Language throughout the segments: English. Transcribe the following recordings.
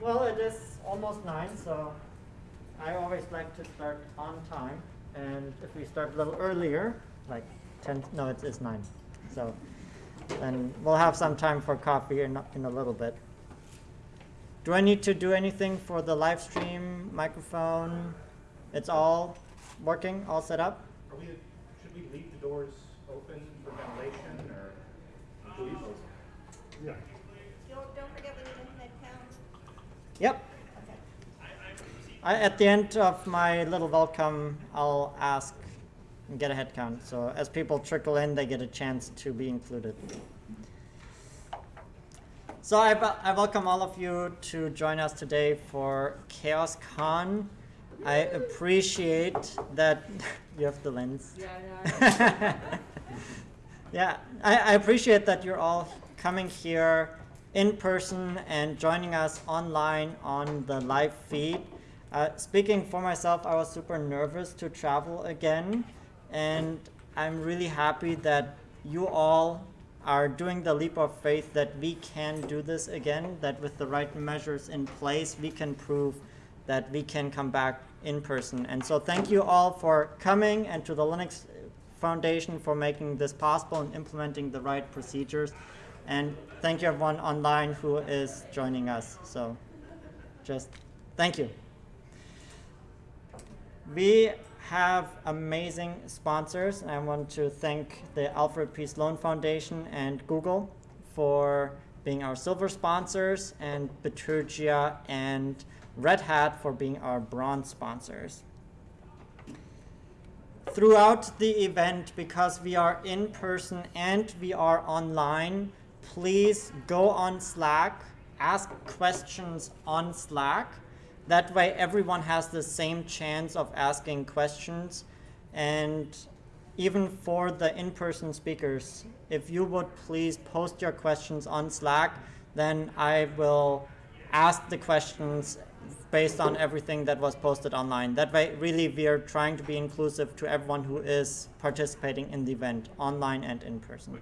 Well, it is almost nine, so I always like to start on time. And if we start a little earlier, like 10, no, it is it's nine. So then we'll have some time for coffee in, in a little bit. Do I need to do anything for the live stream, microphone? It's all working, all set up? Are we, should we leave the doors open for ventilation or? Uh, yeah. Don't, don't forget we need a head count. Yep. I, at the end of my little welcome, I'll ask and get a head count. So as people trickle in, they get a chance to be included. So I, I welcome all of you to join us today for Chaos Con. I appreciate that you have the lens. Yeah, Yeah, I, I appreciate that you're all coming here in person and joining us online on the live feed. Uh, speaking for myself, I was super nervous to travel again, and I'm really happy that you all are doing the leap of faith that we can do this again, that with the right measures in place, we can prove that we can come back in person. And so thank you all for coming and to the Linux Foundation for making this possible and implementing the right procedures. And thank you everyone online who is joining us. So just thank you. We have amazing sponsors. I want to thank the Alfred P. Sloan Foundation and Google for being our silver sponsors, and Bitergia and Red Hat for being our bronze sponsors. Throughout the event, because we are in person and we are online, please go on Slack, ask questions on Slack. That way everyone has the same chance of asking questions. And even for the in-person speakers, if you would please post your questions on Slack, then I will ask the questions based on everything that was posted online. That way, really, we are trying to be inclusive to everyone who is participating in the event, online and in person.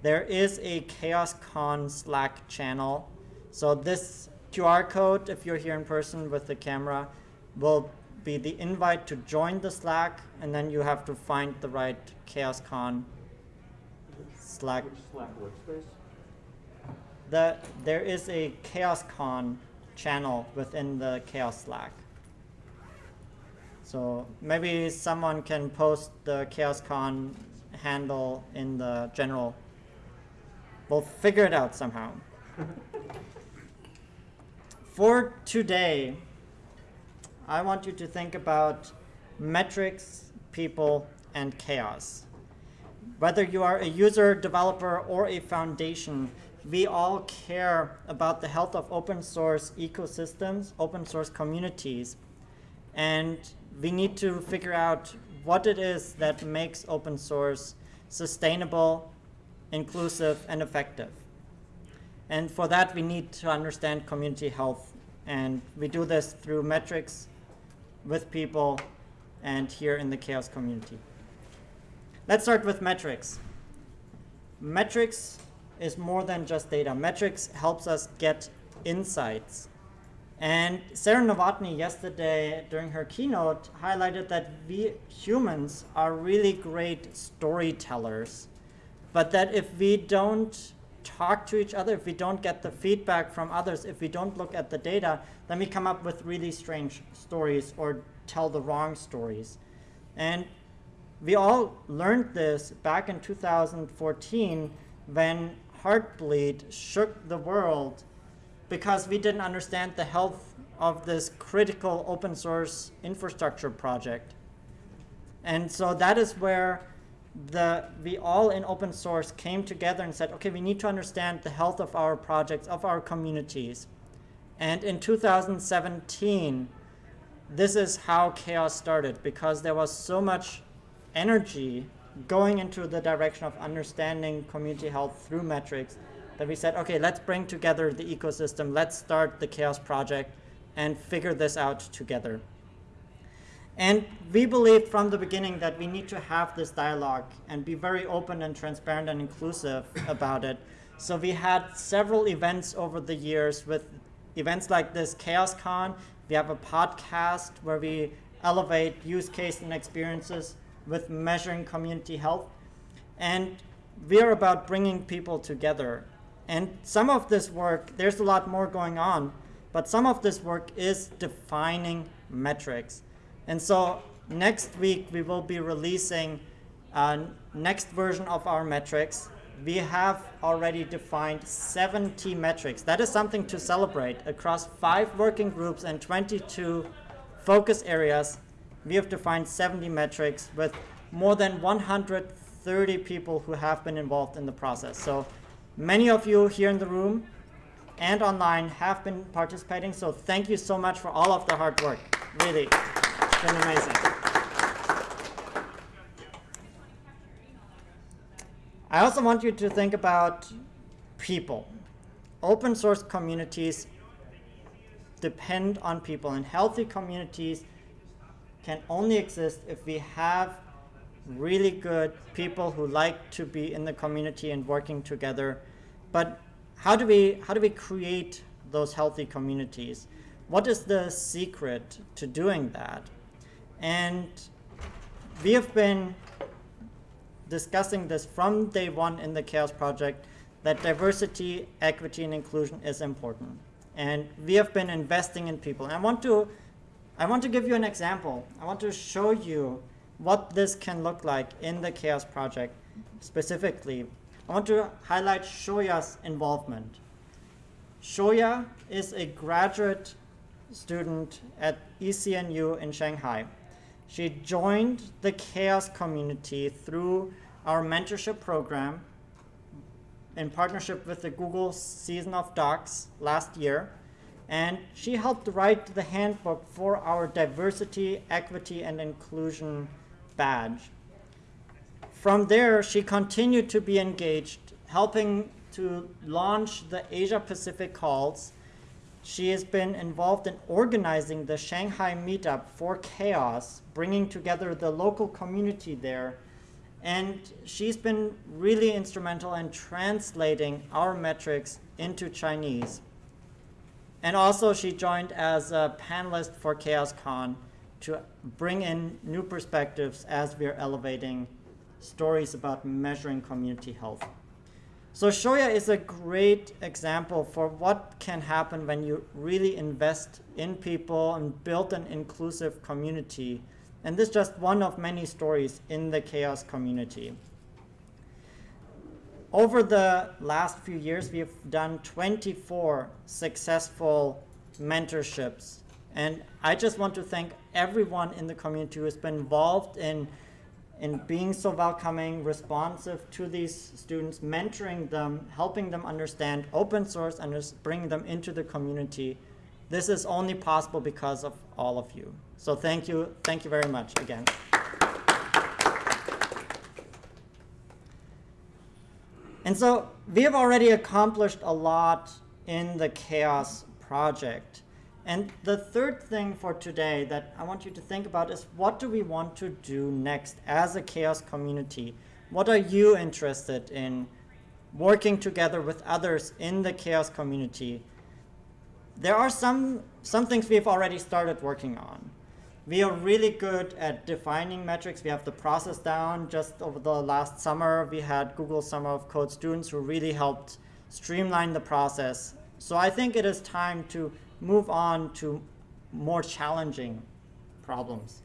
There is a CHAOSScon Slack channel. So this QR code, if you're here in person with the camera, will be the invite to join the Slack, and then you have to find the right CHAOSScon Slack. Slack workspace? The, there is a CHAOSScon channel within the CHAOSS Slack. So maybe someone can post the CHAOSScon handle in the general. We'll figure it out somehow. For today, I want you to think about metrics, people, and chaos. Whether you are a user, developer, or a foundation, we all care about the health of open source ecosystems, open source communities, and we need to figure out what it is that makes open source sustainable, inclusive, and effective. And for that, we need to understand community health. And we do this through metrics with people and here in the chaos community. Let's start with metrics. Metrics is more than just data. Metrics helps us get insights. And Sarah Novotny yesterday during her keynote highlighted that we humans are really great storytellers, but that if we don't talk to each other, if we don't get the feedback from others, if we don't look at the data, then we come up with really strange stories or tell the wrong stories. And we all learned this back in 2014 when Heartbleed shook the world because we didn't understand the health of this critical open source infrastructure project. And so that is where the, we all in open source came together and said, okay, we need to understand the health of our projects, of our communities. And in 2017, this is how chaos started because there was so much energy going into the direction of understanding community health through metrics that we said, okay, let's bring together the ecosystem, let's start the chaos project and figure this out together. And we believed from the beginning that we need to have this dialogue and be very open and transparent and inclusive about it. So we had several events over the years with events like this CHAOSScon. We have a podcast where we elevate use case and experiences with measuring community health. And we're about bringing people together. And some of this work, there's a lot more going on, but some of this work is defining metrics. And so next week we will be releasing uh, next version of our metrics. We have already defined 70 metrics. That is something to celebrate across five working groups and 22 focus areas. We have defined 70 metrics with more than 130 people who have been involved in the process. So many of you here in the room and online have been participating. So thank you so much for all of the hard work. Really, been amazing. I also want you to think about people. Open source communities depend on people, and healthy communities can only exist if we have really good people who like to be in the community and working together. But how do we how do we create those healthy communities? What is the secret to doing that? And we have been discussing this from day one in the CHAOSS Project that diversity, equity, and inclusion is important. And we have been investing in people. And I want to, I want to give you an example. I want to show you what this can look like in the CHAOSS Project specifically. I want to highlight Xiaoya's involvement. Xiaoya is a graduate student at ECNU in Shanghai. She joined the chaos community through our mentorship program in partnership with the Google Season of Docs last year. And she helped write the handbook for our diversity, equity, and inclusion badge. From there, she continued to be engaged, helping to launch the Asia Pacific calls she has been involved in organizing the Shanghai meetup for chaos, bringing together the local community there. And she's been really instrumental in translating our metrics into Chinese. And also she joined as a panelist for CHAOSScon to bring in new perspectives as we're elevating stories about measuring community health. So Xiaoya is a great example for what can happen when you really invest in people and build an inclusive community. And this is just one of many stories in the chaos community. Over the last few years, we have done 24 successful mentorships. And I just want to thank everyone in the community who has been involved in in being so welcoming, responsive to these students, mentoring them, helping them understand open source and just bringing them into the community. This is only possible because of all of you. So thank you, thank you very much again. And so we have already accomplished a lot in the chaos project. And the third thing for today that I want you to think about is what do we want to do next as a chaos community? What are you interested in working together with others in the chaos community? There are some, some things we've already started working on. We are really good at defining metrics. We have the process down. Just over the last summer, we had Google Summer of Code students who really helped streamline the process. So I think it is time to move on to more challenging problems.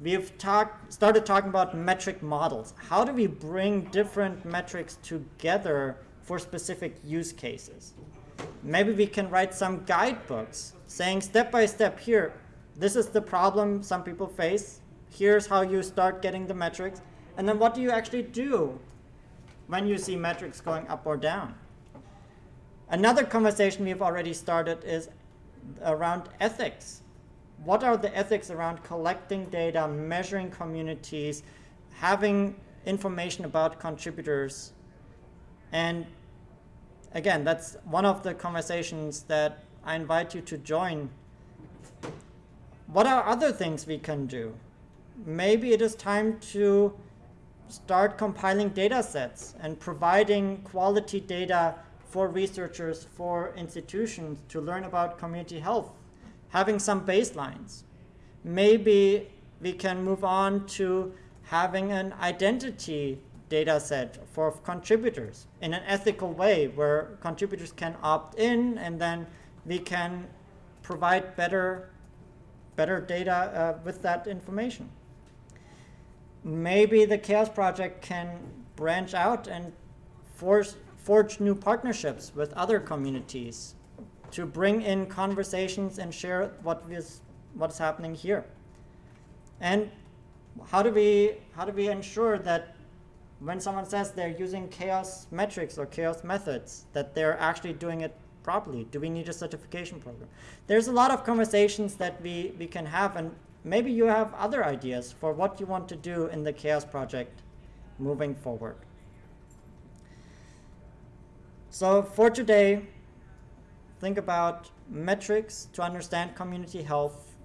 We've talk, started talking about metric models. How do we bring different metrics together for specific use cases? Maybe we can write some guidebooks saying step by step here, this is the problem some people face. Here's how you start getting the metrics. And then what do you actually do when you see metrics going up or down? Another conversation we've already started is around ethics. What are the ethics around collecting data, measuring communities, having information about contributors? And again, that's one of the conversations that I invite you to join. What are other things we can do? Maybe it is time to start compiling data sets and providing quality data for researchers, for institutions to learn about community health, having some baselines. Maybe we can move on to having an identity data set for contributors in an ethical way where contributors can opt in and then we can provide better better data uh, with that information. Maybe the CHAOSS Project can branch out and force, forge new partnerships with other communities to bring in conversations and share what is what's happening here. And how do we how do we ensure that when someone says they're using chaos metrics or chaos methods, that they're actually doing it properly? Do we need a certification program? There's a lot of conversations that we, we can have, and maybe you have other ideas for what you want to do in the chaos project moving forward. So for today, think about metrics to understand community health.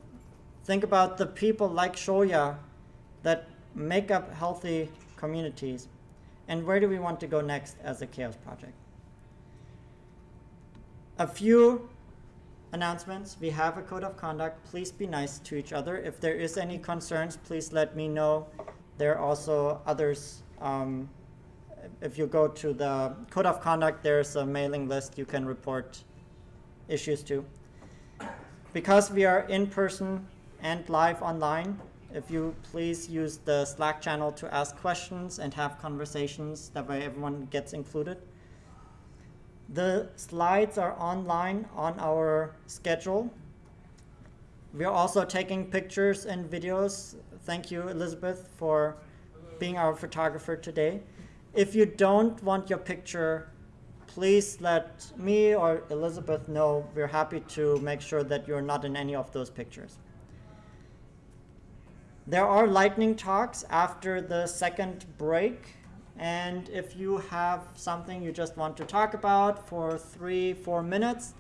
Think about the people like Xiaoya that make up healthy communities. And where do we want to go next as a chaos project? A few announcements. We have a code of conduct. Please be nice to each other. If there is any concerns, please let me know. There are also others. Um, if you go to the code of conduct, there's a mailing list you can report issues to. Because we are in person and live online, if you please use the Slack channel to ask questions and have conversations, that way everyone gets included. The slides are online on our schedule. We are also taking pictures and videos. Thank you, Elizabeth, for being our photographer today. If you don't want your picture, please let me or Elizabeth know. We're happy to make sure that you're not in any of those pictures. There are lightning talks after the second break. And if you have something you just want to talk about for three, four minutes,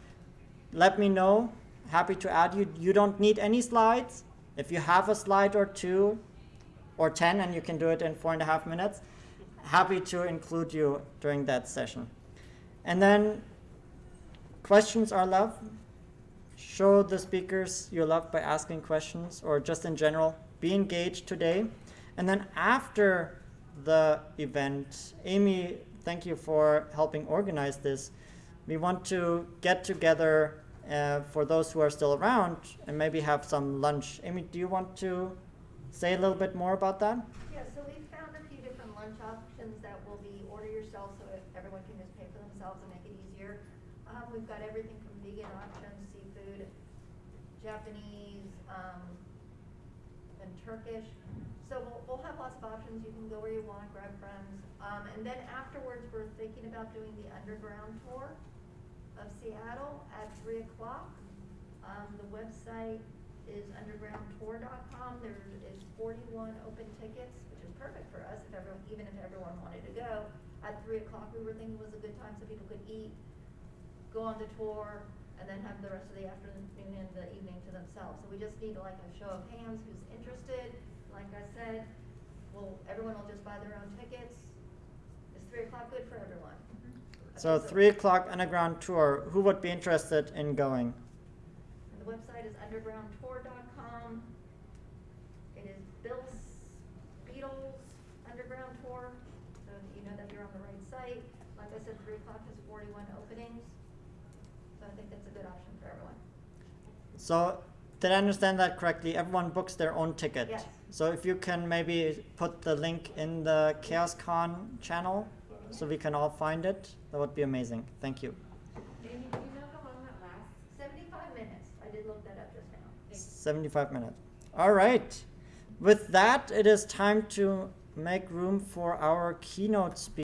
let me know. Happy to add you. You don't need any slides. If you have a slide or two or 10 and you can do it in four and a half minutes, happy to include you during that session. And then questions are love. Show the speakers your love by asking questions or just in general, be engaged today. And then after the event, Amy, thank you for helping organize this. We want to get together uh, for those who are still around and maybe have some lunch. Amy, do you want to say a little bit more about that? Yeah, so we found a few different lunch options that will be order yourself so that everyone can just pay for themselves and make it easier. Um, we've got everything from vegan options, seafood, Japanese, um, and Turkish. So we'll, we'll have lots of options. You can go where you want, grab friends. Um, and then afterwards, we're thinking about doing the underground tour of Seattle at three o'clock. Um, the website is undergroundtour.com. There is forty-one open tickets, which is perfect for us if everyone, even if everyone wanted to go. At three o'clock, we were thinking was a good time so people could eat, go on the tour, and then have the rest of the afternoon and the evening to themselves. So we just need like a show of hands who's interested. Like I said, well, everyone will just buy their own tickets. Is three o'clock good for everyone? Mm-hmm. So Okay, three o'clock underground tour. Who would be interested in going? The website is undergroundtour.com. It is Bill Speidel's Underground Tour, so that you know that you're on the right site. Like I said, three o'clock has forty-one openings, so I think that's a good option for everyone. So did I understand that correctly? Everyone books their own ticket. Yes. So if you can maybe put the link in the CHAOSScon channel so we can all find it, that would be amazing. Thank you. Amy, do you know how long that lasts? Seventy-five minutes, I did look that up just now. 75 minutes. All right. With that, it is time to make room for our keynote speaker.